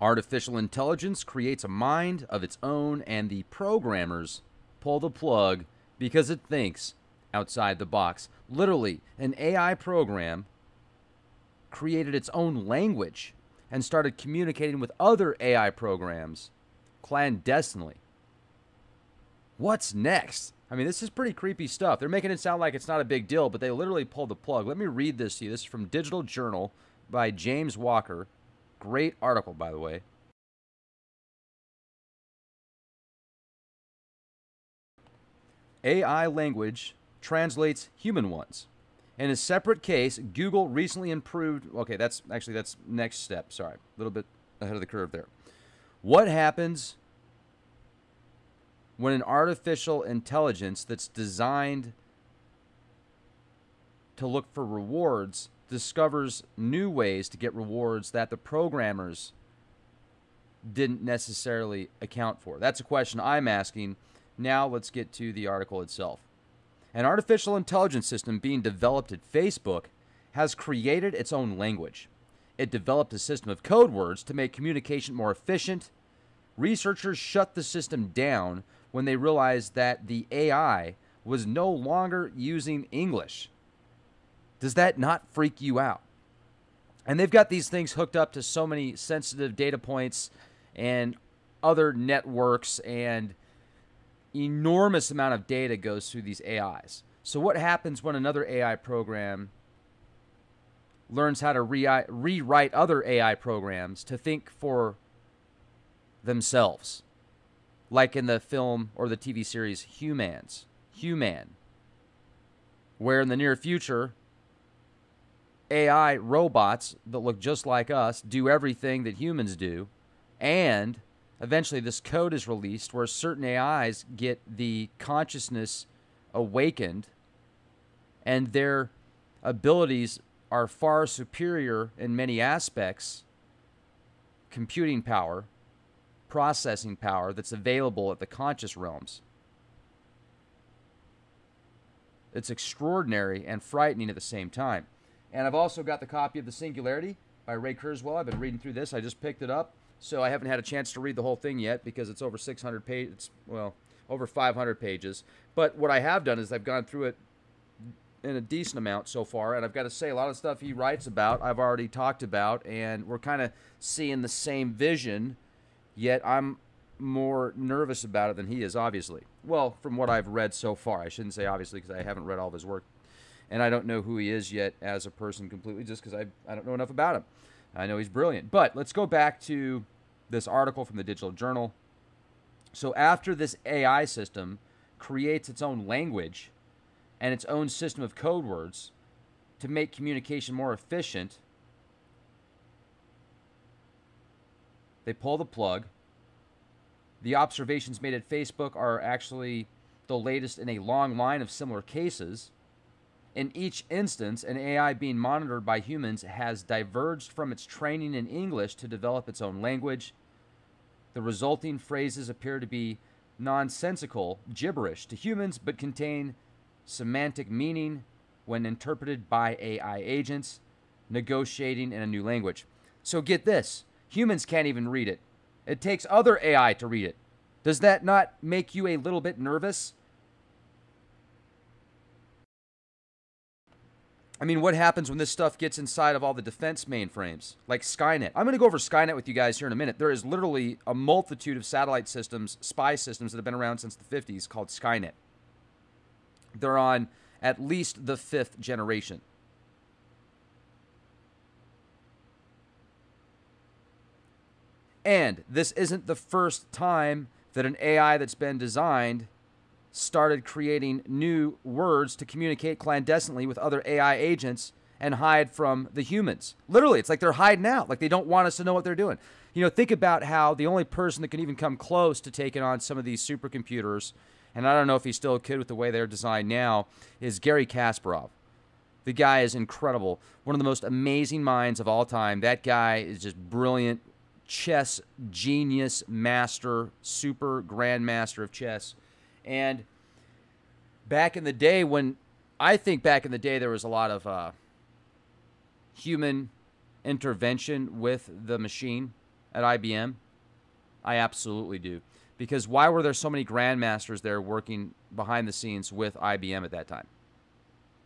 Artificial intelligence creates a mind of its own, and the programmers pull the plug because it thinks outside the box. Literally, an AI program created its own language and started communicating with other AI programs clandestinely. What's next? I mean, this is pretty creepy stuff. They're making it sound like it's not a big deal, but they literally pulled the plug. Let me read this to you. This is from Digital Journal by James Walker. Great article, by the way. AI language translates human ones. In a separate case, Google recently improved. Okay, that's actually that's next step. Sorry, a little bit ahead of the curve there. What happens when an artificial intelligence that's designed to look for rewards discovers new ways to get rewards that the programmers didn't necessarily account for? That's a question I'm asking. Now let's get to the article itself. An artificial intelligence system being developed at Facebook has created its own language. It developed a system of code words to make communication more efficient. Researchers shut the system down when they realized that the AI was no longer using English. Does that not freak you out? And they've got these things hooked up to so many sensitive data points and other networks and enormous amount of data goes through these AIs. So what happens when another AI program learns how to re- rewrite other AI programs to think for themselves? Like in the film or the TV series Humans, Human, where in the near future AI robots that look just like us do everything that humans do and eventually this code is released where certain AIs get the consciousness awakened and their abilities are far superior in many aspects computing power, processing power that's available at the conscious realms. It's extraordinary and frightening at the same time. And I've also got the copy of The Singularity by Ray Kurzweil. I've been reading through this. I just picked it up. So I haven't had a chance to read the whole thing yet because it's over 600 pages. Well, over 500 pages. But what I have done is I've gone through it in a decent amount so far, and I've got to say a lot of stuff he writes about I've already talked about, and we're kind of seeing the same vision. Yet I'm more nervous about it than he is, obviously. Well, from what I've read so far, I shouldn't say obviously because I haven't read all of his work, and I don't know who he is yet as a person completely, just because I I don't know enough about him. I know he's brilliant. But let's go back to this article from the Digital Journal. So, after this AI system creates its own language and its own system of code words to make communication more efficient, they pull the plug. The observations made at Facebook are actually the latest in a long line of similar cases. In each instance, an AI being monitored by humans has diverged from its training in English to develop its own language. The resulting phrases appear to be nonsensical gibberish to humans but contain semantic meaning when interpreted by AI agents negotiating in a new language. So get this humans can't even read it, it takes other AI to read it. Does that not make you a little bit nervous? I mean, what happens when this stuff gets inside of all the defense mainframes, like Skynet? I'm going to go over Skynet with you guys here in a minute. There is literally a multitude of satellite systems, spy systems that have been around since the 50s called Skynet. They're on at least the fifth generation. And this isn't the first time that an AI that's been designed started creating new words to communicate clandestinely with other AI agents and hide from the humans. Literally, it's like they're hiding out, like they don't want us to know what they're doing. You know, think about how the only person that can even come close to taking on some of these supercomputers, and I don't know if he's still a kid with the way they're designed now, is Garry Kasparov. The guy is incredible. One of the most amazing minds of all time. That guy is just brilliant chess genius, master, super grandmaster of chess and back in the day, when I think back in the day, there was a lot of uh, human intervention with the machine. at IBM? I absolutely do. Because why were there so many grandmasters there working behind the scenes with IBM at that time?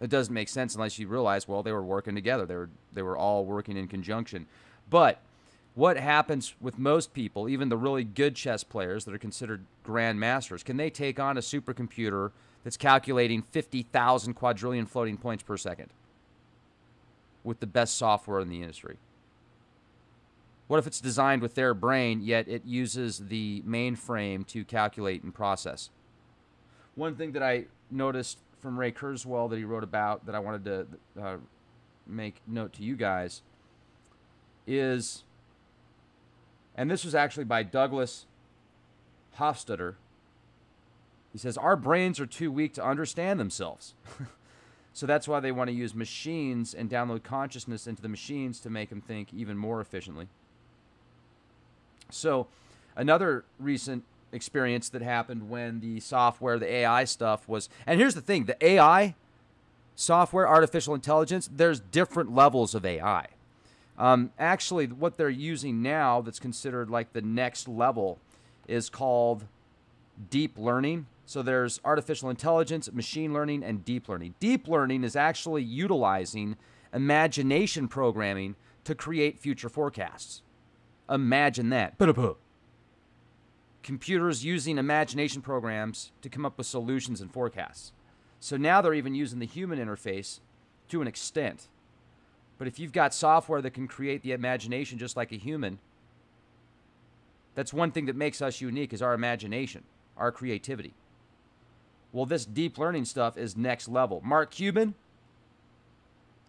It doesn't make sense unless you realize, well, they were working together. They were they were all working in conjunction. But what happens with most people, even the really good chess players that are considered grandmasters, can they take on a supercomputer that's calculating 50,000 quadrillion floating points per second with the best software in the industry? What if it's designed with their brain, yet it uses the mainframe to calculate and process? One thing that I noticed from Ray Kurzweil that he wrote about that I wanted to uh, make note to you guys is, and this was actually by Douglas Hofstadter. He says, Our brains are too weak to understand themselves. so that's why they want to use machines and download consciousness into the machines to make them think even more efficiently. So, another recent experience that happened when the software, the AI stuff was. And here's the thing the AI software, artificial intelligence, there's different levels of AI. Um, actually, what they're using now that's considered like the next level is called deep learning. So there's artificial intelligence, machine learning, and deep learning. Deep learning is actually utilizing imagination programming to create future forecasts. Imagine that computers using imagination programs to come up with solutions and forecasts. So now they're even using the human interface to an extent. But if you've got software that can create the imagination just like a human, that's one thing that makes us unique is our imagination, our creativity. Well, this deep learning stuff is next level. Mark Cuban,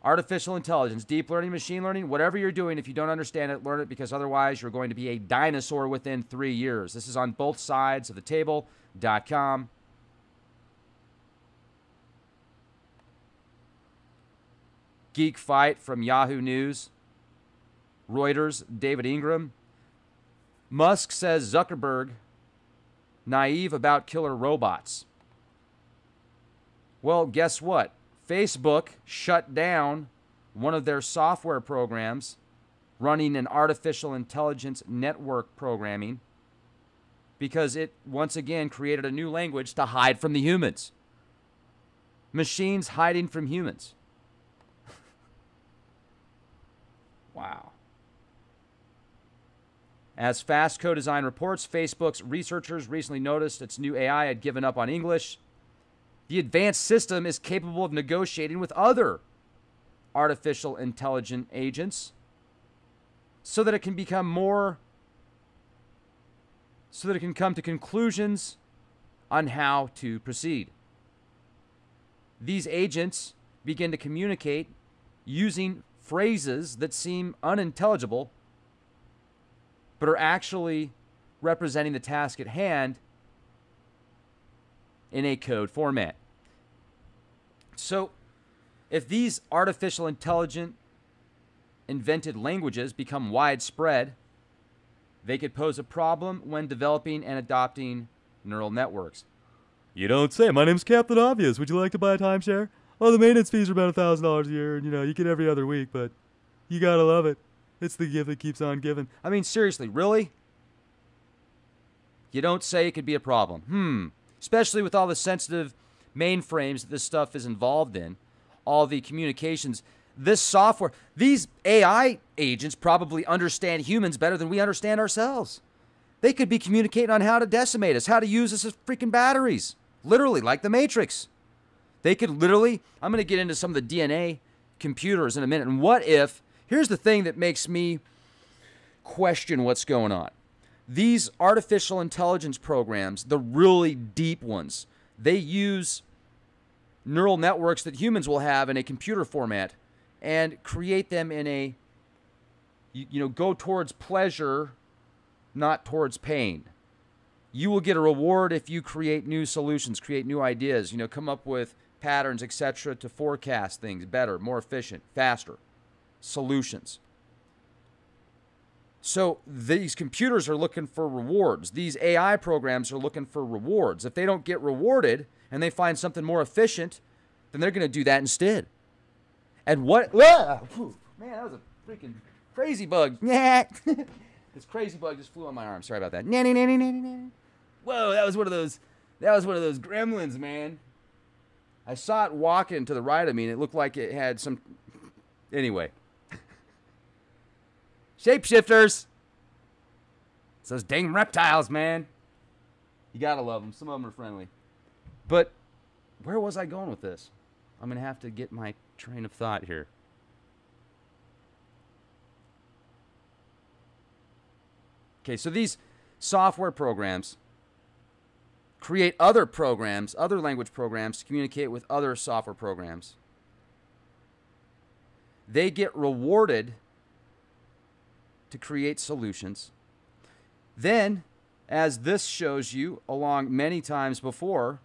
artificial intelligence, deep learning, machine learning, whatever you're doing, if you don't understand it, learn it because otherwise you're going to be a dinosaur within three years. This is on both sides of the table.com. Geek Fight from Yahoo News. Reuters, David Ingram. Musk says Zuckerberg naive about killer robots. Well, guess what? Facebook shut down one of their software programs running an artificial intelligence network programming because it once again created a new language to hide from the humans. Machines hiding from humans. Wow. As Fast Co-Design reports, Facebook's researchers recently noticed its new AI had given up on English the advanced system is capable of negotiating with other artificial intelligent agents so that it can become more so that it can come to conclusions on how to proceed. These agents begin to communicate using phrases that seem unintelligible but are actually representing the task at hand in a code format. So, if these artificial intelligent invented languages become widespread, they could pose a problem when developing and adopting neural networks. You don't say. My name's Captain Obvious. Would you like to buy a timeshare? Oh, the maintenance fees are about a thousand dollars a year, and you know you get every other week, but you gotta love it. It's the gift that keeps on giving. I mean, seriously, really? You don't say it could be a problem. Hmm. Especially with all the sensitive mainframes that this stuff is involved in, all the communications, this software, these AI agents probably understand humans better than we understand ourselves. They could be communicating on how to decimate us, how to use us as freaking batteries, literally, like the Matrix. They could literally, I'm going to get into some of the DNA computers in a minute. And what if, here's the thing that makes me question what's going on. These artificial intelligence programs, the really deep ones, they use neural networks that humans will have in a computer format and create them in a you, you know go towards pleasure not towards pain you will get a reward if you create new solutions create new ideas you know come up with patterns etc to forecast things better more efficient faster solutions so these computers are looking for rewards. These AI programs are looking for rewards. If they don't get rewarded and they find something more efficient, then they're going to do that instead. And what? Ah, man, that was a freaking crazy bug. This crazy bug just flew on my arm. Sorry about that. Nanny, nanny, nanny, nanny. Whoa, that was one of those. That was one of those gremlins, man. I saw it walking to the right of me, and it looked like it had some. Anyway, shapeshifters. It's those dang reptiles, man. You gotta love them. Some of them are friendly. But where was I going with this? I'm gonna have to get my train of thought here. Okay, so these software programs create other programs, other language programs to communicate with other software programs. They get rewarded to create solutions. Then, as this shows you along many times before,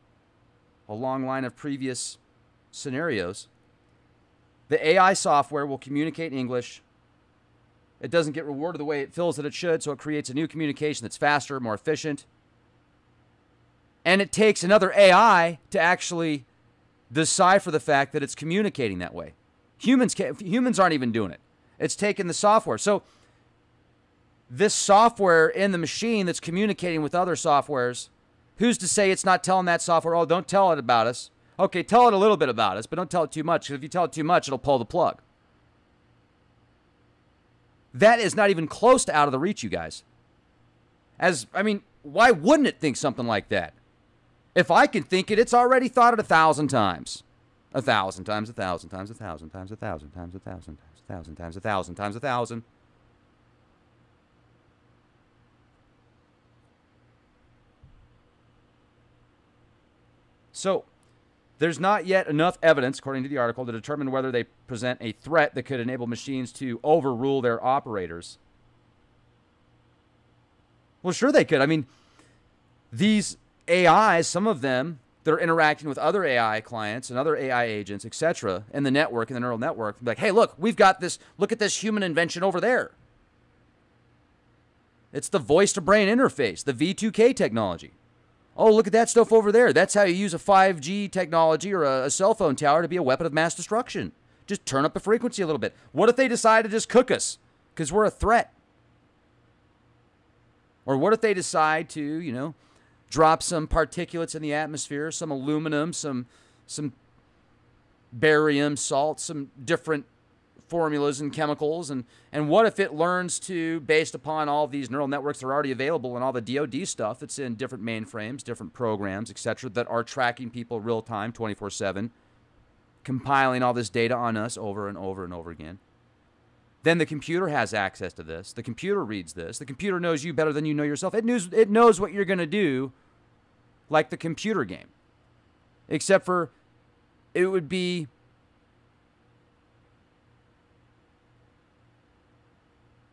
a long line of previous scenarios, the AI software will communicate English it doesn't get rewarded the way it feels that it should, so it creates a new communication that's faster, more efficient. And it takes another AI to actually decipher the fact that it's communicating that way. Humans can't, humans aren't even doing it. It's taking the software. So this software in the machine that's communicating with other softwares, who's to say it's not telling that software, "Oh, don't tell it about us." Okay, tell it a little bit about us, but don't tell it too much because if you tell it too much, it'll pull the plug. That is not even close to out of the reach, you guys. As, I mean, why wouldn't it think something like that? If I can think it, it's already thought it a thousand times. A thousand times, a thousand times, a thousand times, a thousand times, a thousand times, a thousand times, a thousand times, a thousand. So, there's not yet enough evidence, according to the article, to determine whether they present a threat that could enable machines to overrule their operators. Well, sure they could. I mean, these AIs, some of them, that are interacting with other AI clients and other AI agents, etc., in the network, in the neural network. Like, hey, look, we've got this. Look at this human invention over there. It's the voice to brain interface, the V2K technology. Oh, look at that stuff over there. That's how you use a 5G technology or a, a, cell phone tower to be a weapon of mass destruction. Just turn up the frequency a little bit. What if they decide to just cook us because we're a threat? Or what if they decide to, you know, drop some particulates in the atmosphere, some aluminum, some some barium, salt, some different formulas and chemicals and and what if it learns to based upon all these neural networks that are already available and all the DoD stuff that's in different mainframes, different programs, etc. that are tracking people real time 24/7 compiling all this data on us over and over and over again. Then the computer has access to this. The computer reads this. The computer knows you better than you know yourself. It knows it knows what you're going to do like the computer game. Except for it would be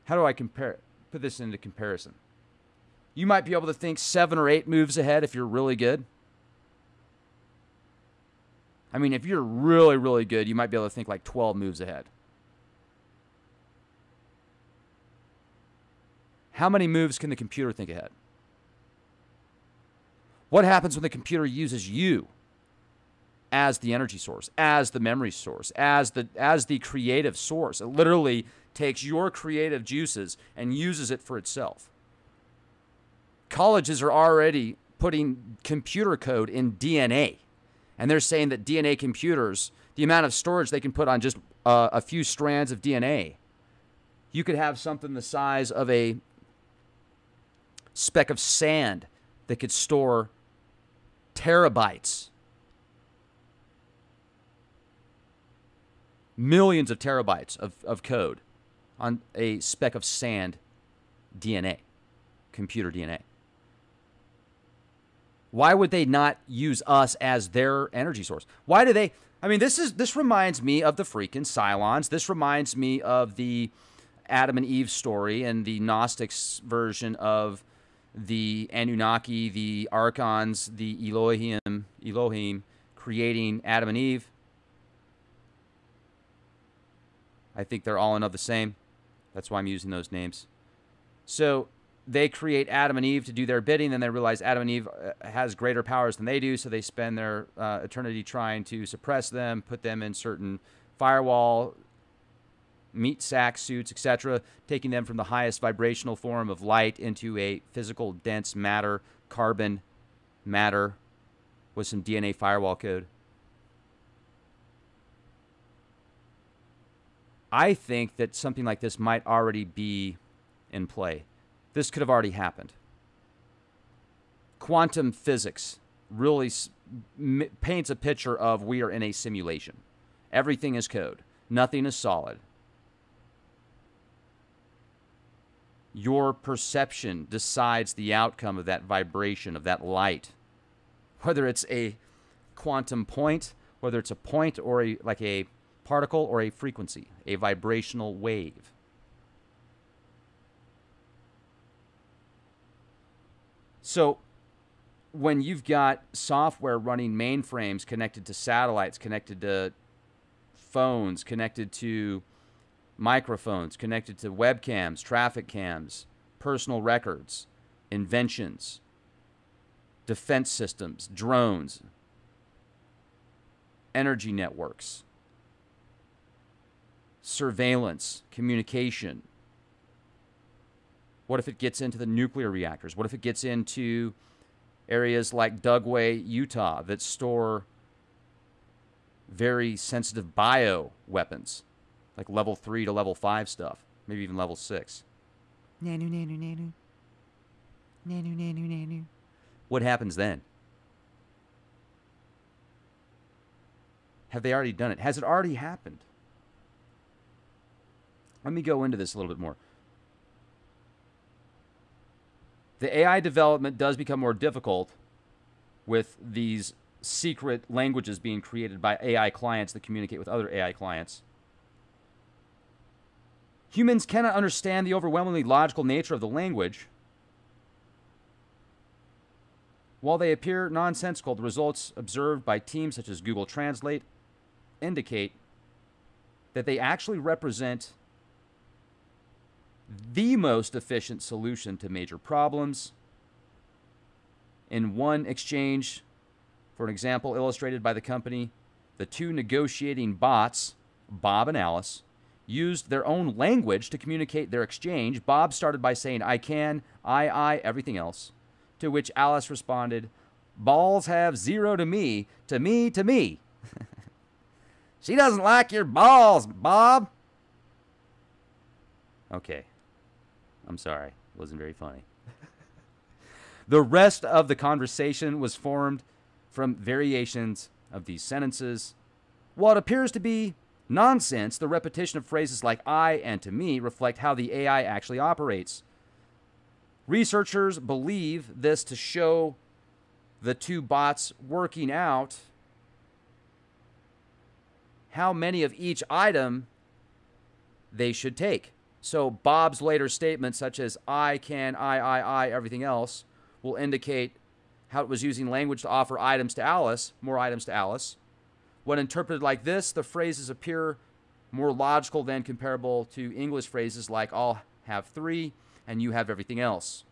how do I compare put this into comparison? You might be able to think seven or eight moves ahead if you're really good. I mean, if you're really, really good, you might be able to think like 12 moves ahead. How many moves can the computer think ahead? What happens when the computer uses you as the energy source, as the memory source, as the as the creative source? It literally takes your creative juices and uses it for itself. Colleges are already putting computer code in DNA, and they're saying that DNA computers, the amount of storage they can put on just uh, a few strands of DNA, you could have something the size of a speck of sand that could store terabytes millions of terabytes of, of code on a speck of sand DNA, computer DNA. Why would they not use us as their energy source? Why do they? I mean, this is this reminds me of the freaking Cylons. This reminds me of the Adam and Eve story and the Gnostics version of the Anunnaki, the Archons, the Elohim, Elohim creating Adam and Eve. I think they're all and of the same. That's why I'm using those names. So they create Adam and Eve to do their bidding. Then they realize Adam and Eve uh, has greater powers than they do, so they spend their uh, eternity trying to suppress them, put them in certain firewall meat sack suits, etc., taking them from the highest vibrational form of light into a physical dense matter, carbon matter, with some DNA firewall code. I think that something like this might already be in play. This could have already happened. Quantum physics really paints a picture of we are in a simulation. Everything is code, nothing is solid. Your perception decides the outcome of that vibration, of that light. Whether it's a quantum point, whether it's a point or a, like a particle or a frequency, a vibrational wave. So when you've got software running mainframes connected to satellites, connected to phones, connected to microphones, connected to webcams, traffic cams, personal records, inventions, defense systems, drones, energy networks, surveillance, communication? What if it gets into the nuclear reactors? What if it gets into areas like Dugway, Utah, that store very sensitive bio weapons, like level 3 to level 5 stuff, maybe even level 6? Nanu, nanu, nanu. Nanu, nanu, nanu. What happens then? Have they already done it? Has it already happened? Let me go into this a little bit more. The AI development does become more difficult with these secret languages being created by AI clients that communicate with other AI clients. Humans cannot understand the overwhelmingly logical nature of the language. While they appear nonsensical, the results observed by teams such as Google Translate indicate that they actually represent the most efficient solution to major problems. In one exchange, for an example illustrated by the company, the two negotiating bots, Bob and Alice, used their own language to communicate their exchange. Bob started by saying, I can, I, I, everything else. To which Alice responded, Balls have zero to me, to me, to me. she doesn't like your balls, Bob. Okay. I'm sorry. It wasn't very funny. the rest of the conversation was formed from variations of these sentences. What appears to be nonsense, the repetition of phrases like I and to me reflect how the AI actually operates. Researchers believe this to show the two bots working out how many of each item they should take. So Bob's later statements, such as I can, I, I, I, everything else, will indicate how it was using language to offer items to Alice, more items to Alice. When interpreted like this, the phrases appear more logical than comparable to English phrases like I'll have three and you have everything else.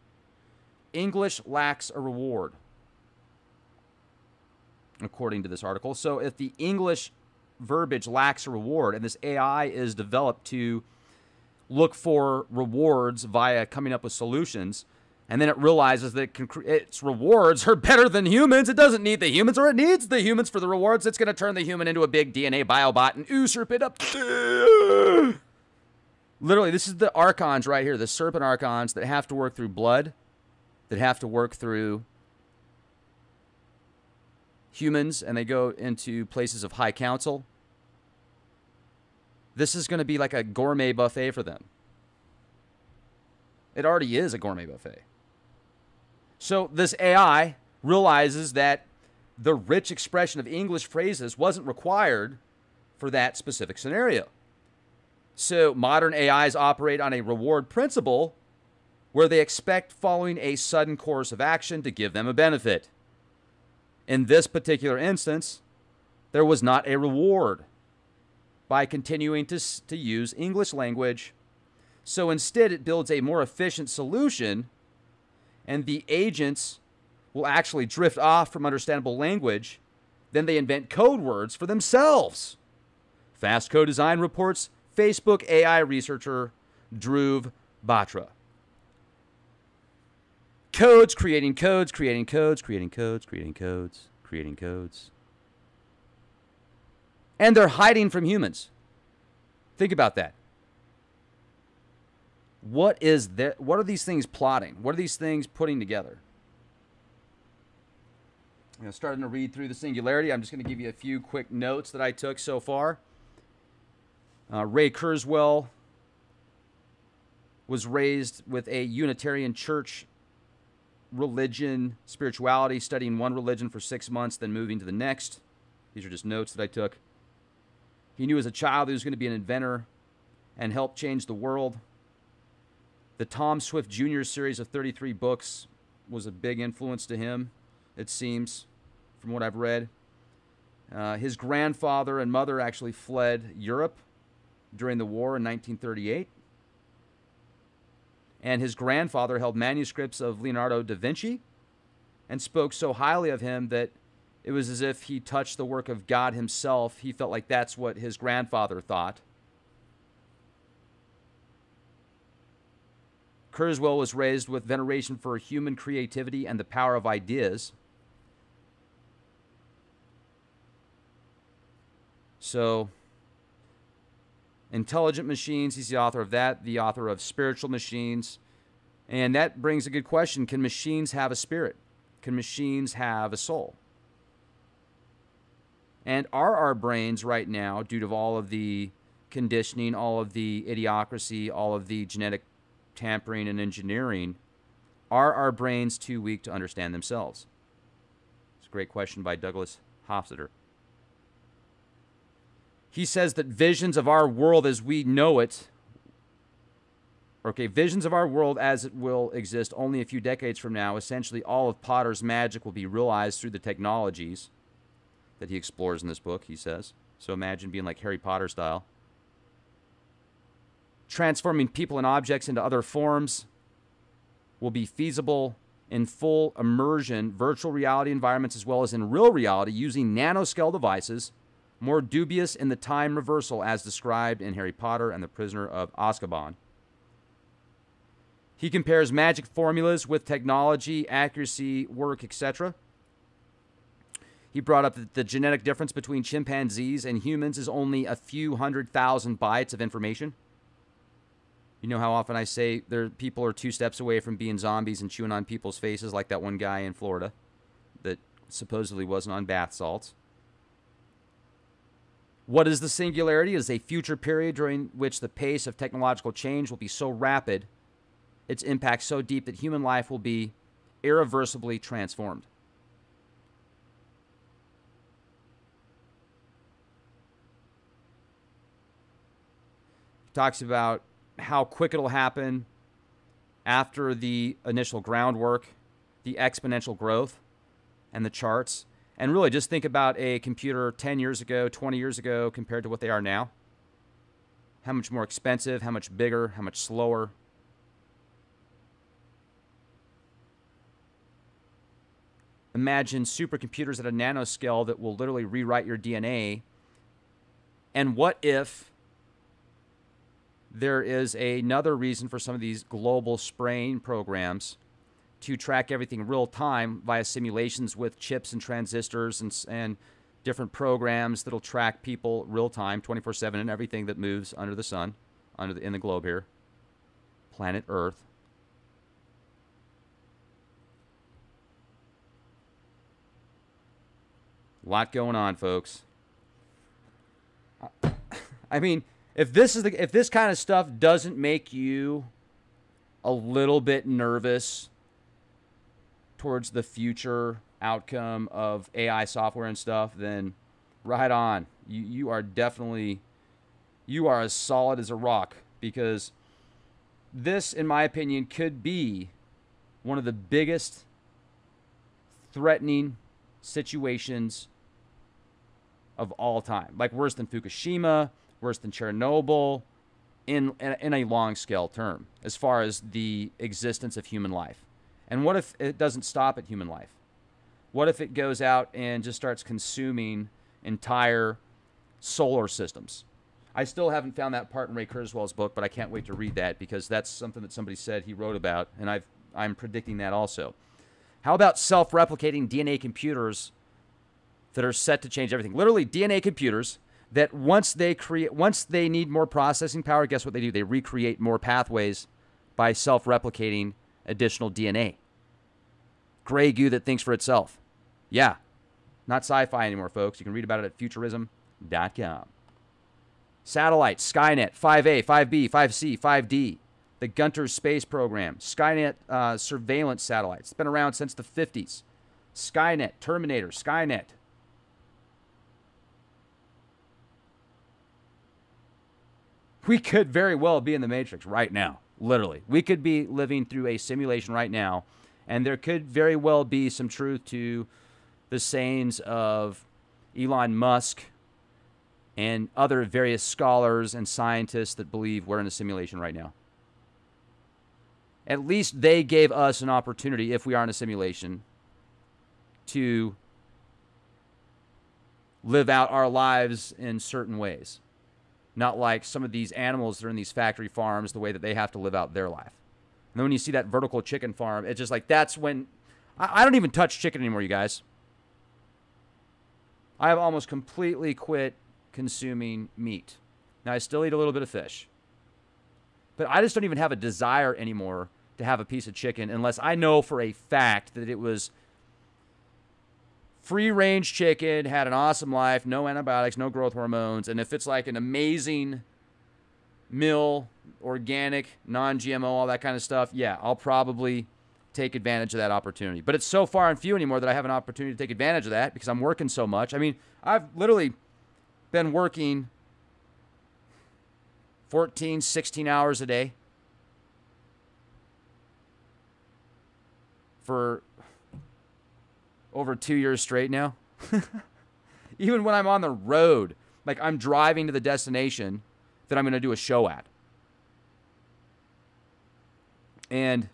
English lacks a reward, according to this article. So if the English verbiage lacks a reward and this AI is developed to look for rewards via coming up with solutions. And then it realizes that its rewards are better than humans. It doesn't need the humans, or it needs the humans for the rewards. It's going to turn the human into a big DNA biobot and usurp it up. Literally, this is the archons right here, the serpent archons that have to work through blood, that have to work through humans, and they go into places of high council. This is going to be like a gourmet buffet for them. It already is a gourmet buffet. So this AI realizes that the rich expression of English phrases wasn't required for that specific scenario. So modern AIs operate on a reward principle where they expect following a sudden course of action to give them a benefit. In this particular instance, there was not a reward by continuing to, to use English language. So instead, it builds a more efficient solution, and the agents will actually drift off from understandable language. Then they invent code words for themselves. Fast Co-Design reports Facebook AI researcher Dhruv Batra. Codes, creating codes, creating codes, creating codes, creating codes, creating codes. And they're hiding from humans. Think about that. What is that? What are these things plotting? What are these things putting together? You know, starting to read through the singularity. I'm just going to give you a few quick notes that I took so far. Uh, Ray Kurzweil was raised with a Unitarian church religion, spirituality, studying one religion for six months, then moving to the next. These are just notes that I took. He knew as a child he was going to be an inventor and help change the world. The Tom Swift Jr. series of 33 books was a big influence to him, it seems, from what I've read. Uh, his grandfather and mother actually fled Europe during the war in 1938. And his grandfather held manuscripts of Leonardo da Vinci and spoke so highly of him that it was as if he touched the work of God himself. He felt like that's what his grandfather thought. Kurzweil was raised with veneration for human creativity and the power of ideas. So, Intelligent Machines, he's the author of that, the author of Spiritual Machines. And that brings a good question Can machines have a spirit? Can machines have a soul? And are our brains right now, due to all of the conditioning, all of the idiocracy, all of the genetic tampering and engineering, are our brains too weak to understand themselves? It's a great question by Douglas Hofstadter. He says that visions of our world as we know it, okay, visions of our world as it will exist only a few decades from now, essentially all of Potter's magic will be realized through the technologies that he explores in this book, he says. So imagine being like Harry Potter style. Transforming people and objects into other forms will be feasible in full immersion, virtual reality environments, as well as in real reality using nanoscale devices more dubious in the time reversal as described in Harry Potter and the Prisoner of Azkaban. He compares magic formulas with technology, accuracy, work, etc. He brought up that the genetic difference between chimpanzees and humans is only a few hundred thousand bytes of information. You know how often I say there people are two steps away from being zombies and chewing on people's faces, like that one guy in Florida that supposedly wasn't on bath salts. What is the singularity? It is a future period during which the pace of technological change will be so rapid, its impact so deep that human life will be irreversibly transformed. talks about how quick it'll happen after the initial groundwork, the exponential growth, and the charts. And really just think about a computer 10 years ago, 20 years ago compared to what they are now. How much more expensive, how much bigger, how much slower. Imagine supercomputers at a nanoscale that will literally rewrite your DNA. And what if there is another reason for some of these global spraying programs to track everything real time via simulations with chips and transistors and, and different programs that'll track people real time 24/7 and everything that moves under the sun under the, in the globe here. Planet earth. A lot going on folks. I mean if this is the if this kind of stuff doesn't make you a little bit nervous towards the future outcome of AI software and stuff, then right on. You you are definitely you are as solid as a rock because this in my opinion could be one of the biggest threatening situations of all time. Like worse than Fukushima, worse than Chernobyl in, in a long scale term as far as the existence of human life. And what if it doesn't stop at human life? What if it goes out and just starts consuming entire solar systems? I still haven't found that part in Ray Kurzweil's book, but I can't wait to read that because that's something that somebody said he wrote about, and I've I'm predicting that also. How about self-replicating DNA computers that are set to change everything? Literally DNA computers that once they create once they need more processing power, guess what they do? They recreate more pathways by self-replicating additional DNA. Gray goo that thinks for itself. Yeah. Not sci-fi anymore, folks. You can read about it at futurism.com. Satellites, Skynet, 5A, 5B, 5C, 5D, the Gunter space program, Skynet uh, surveillance satellites. It's been around since the 50s. Skynet, Terminator, Skynet. We could very well be in the Matrix right now, literally. We could be living through a simulation right now, and there could very well be some truth to the sayings of Elon Musk and other various scholars and scientists that believe we're in a simulation right now. At least they gave us an opportunity, if we are in a simulation, to live out our lives in certain ways. Not like some of these animals that are in these factory farms, the way that they have to live out their life. And then when you see that vertical chicken farm, it's just like that's when I, I don't even touch chicken anymore, you guys. I have almost completely quit consuming meat. Now, I still eat a little bit of fish. But I just don't even have a desire anymore to have a piece of chicken unless I know for a fact that it was free range chicken, had an awesome life, no antibiotics, no growth hormones. And if it's like an amazing mill, organic, non GMO, all that kind of stuff, yeah, I'll probably take advantage of that opportunity. But it's so far and few anymore that I have an opportunity to take advantage of that because I'm working so much. I mean, I've literally been working 14, 16 hours a day for over two years straight now. Even when I'm on the road, like I'm driving to the destination that I'm going to do a show at. And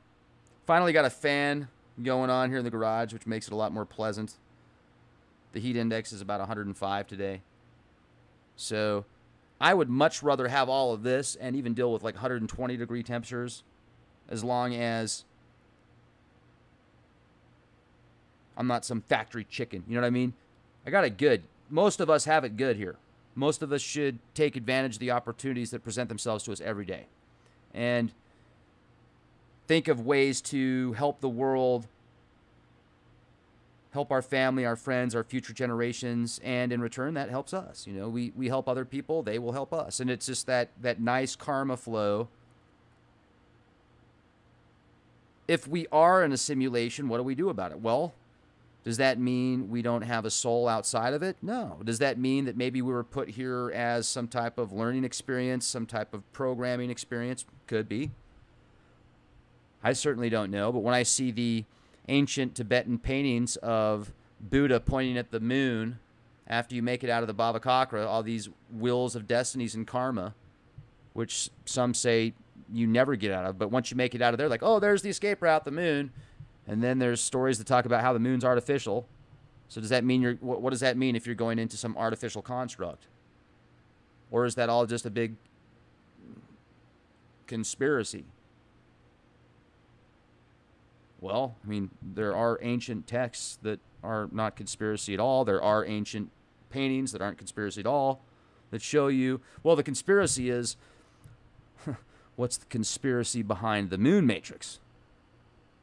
finally got a fan going on here in the garage, which makes it a lot more pleasant. The heat index is about 105 today. So I would much rather have all of this and even deal with like 120 degree temperatures as long as I'm not some factory chicken. You know what I mean? I got it good. Most of us have it good here. Most of us should take advantage of the opportunities that present themselves to us every day and think of ways to help the world help our family, our friends, our future generations, and in return, that helps us. You know, we we help other people, they will help us, and it's just that that nice karma flow. If we are in a simulation, what do we do about it? Well, does that mean we don't have a soul outside of it? No. Does that mean that maybe we were put here as some type of learning experience, some type of programming experience? Could be. I certainly don't know, but when I see the ancient Tibetan paintings of Buddha pointing at the moon after you make it out of the Bhavacakra, all these wheels of destinies and karma, which some say you never get out of. But once you make it out of there, like, oh, there's the escape route, the moon. And then there's stories that talk about how the moon's artificial. So does that mean you're, what, what does that mean if you're going into some artificial construct? Or is that all just a big conspiracy? Well, I mean, there are ancient texts that are not conspiracy at all. There are ancient paintings that aren't conspiracy at all that show you, well, the conspiracy is what's the conspiracy behind the moon matrix?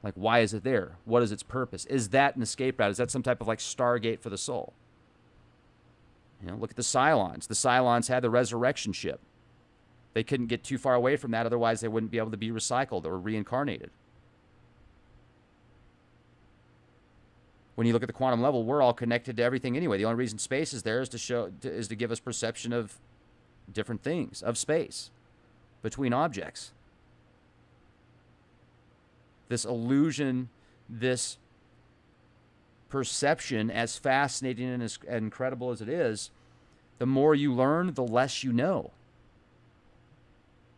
Like, why is it there? What is its purpose? Is that an escape route? Is that some type of like Stargate for the soul? You know, look at the Cylons. The Cylons had the resurrection ship. They couldn't get too far away from that, otherwise, they wouldn't be able to be recycled or reincarnated. when you look at the quantum level, we're all connected to everything anyway. The only reason space is there is to show is to give us perception of different things of space between objects. This illusion, this perception, as fascinating and as incredible as it is, the more you learn, the less you know.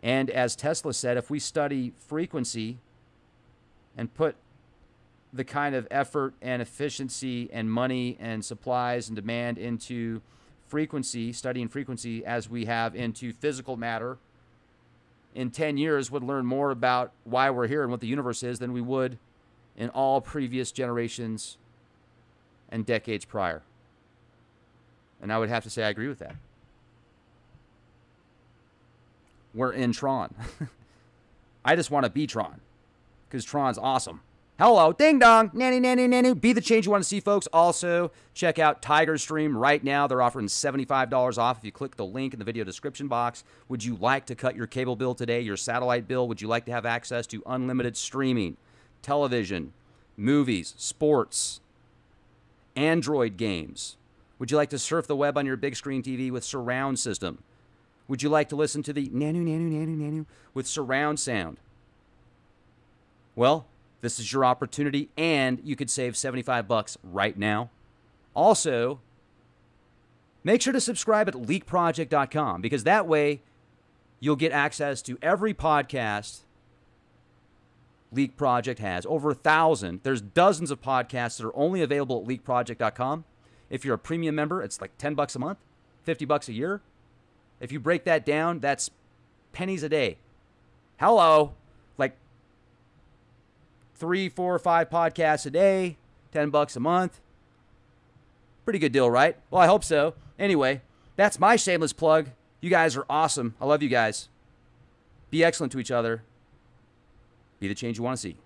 And as Tesla said, if we study frequency and put the kind of effort and efficiency and money and supplies and demand into frequency, studying frequency as we have into physical matter, in 10 years would learn more about why we're here and what the universe is than we would in all previous generations and decades prior. And I would have to say I agree with that. We're in Tron. I just want to be Tron because Tron's awesome. Hello, ding dong, nanny, nanny, nanny. Be the change you want to see, folks. Also, check out Tiger Stream right now. They're offering $75 off if you click the link in the video description box. Would you like to cut your cable bill today, your satellite bill? Would you like to have access to unlimited streaming, television, movies, sports, Android games? Would you like to surf the web on your big screen TV with surround system? Would you like to listen to the nanu, nanu, nanu, nanu with surround sound? Well, this is your opportunity, and you could save 75 bucks right now. Also, make sure to subscribe at leakproject.com because that way you'll get access to every podcast Leak Project has. Over a thousand. There's dozens of podcasts that are only available at leakproject.com. If you're a premium member, it's like 10 bucks a month, 50 bucks a year. If you break that down, that's pennies a day. Hello. Three, four, five podcasts a day, 10 bucks a month. Pretty good deal, right? Well, I hope so. Anyway, that's my shameless plug. You guys are awesome. I love you guys. Be excellent to each other. Be the change you want to see.